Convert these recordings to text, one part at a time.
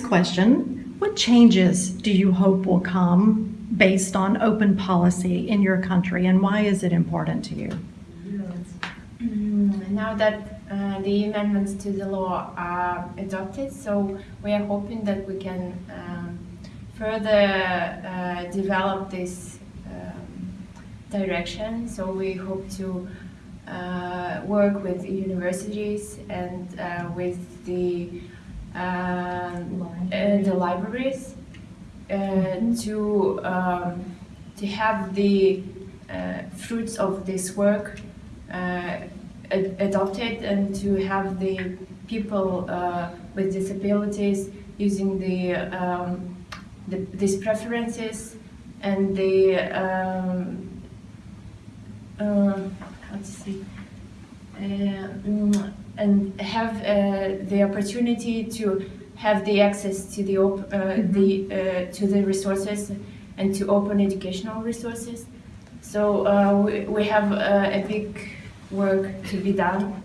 question, what changes do you hope will come based on open policy in your country and why is it important to you? Mm, Now that uh, the amendments to the law are adopted, so we are hoping that we can um, further uh, develop this um, direction. So we hope to uh, work with universities and uh, with the the libraries uh, to um, to have the uh, fruits of this work uh, ad- adopted and to have the people uh, with disabilities using the, um, the these preferences and the um, uh, how to say uh, and have uh, the opportunity to have the access to the op- uh, the uh, to the resources and to open educational resources. So uh, we, we have uh, a big work to be done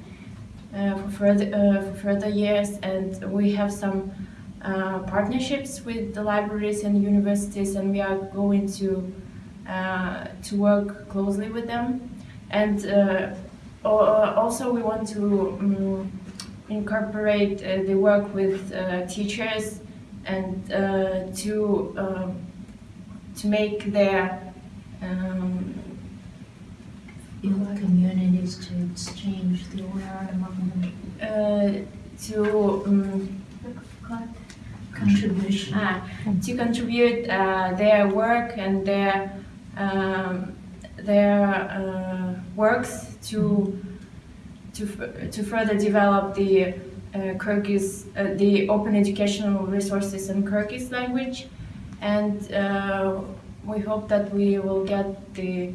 uh, for further uh, for further years, and we have some uh, partnerships with the libraries and universities, and we are going to uh, to work closely with them. And uh, also, we want to um, incorporate uh, the work with uh, teachers and uh, to um, to make their um, in communities to exchange the aware among them. uh, to um, Contribution. ah, to contribute uh, their work and their um, their uh, works to to to further develop the uh, Kyrgyz uh, the open educational resources in Kyrgyz language, and uh, we hope that we will get the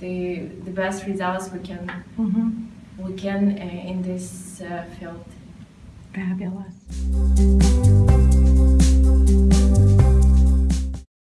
the the best results we can Mhm. we can uh, in this uh, field. Fabulous.